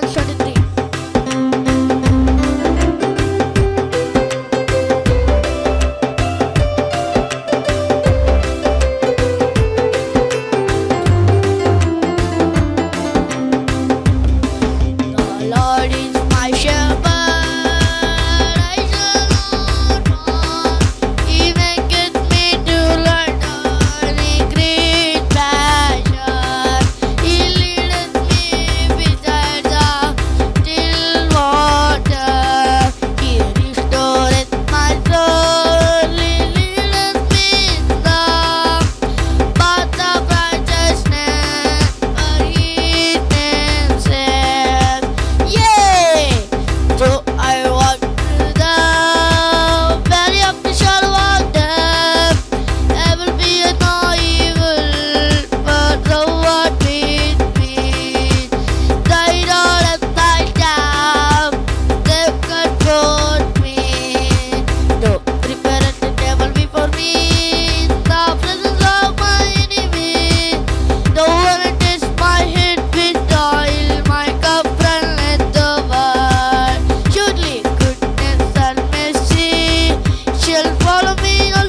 sound check. lo on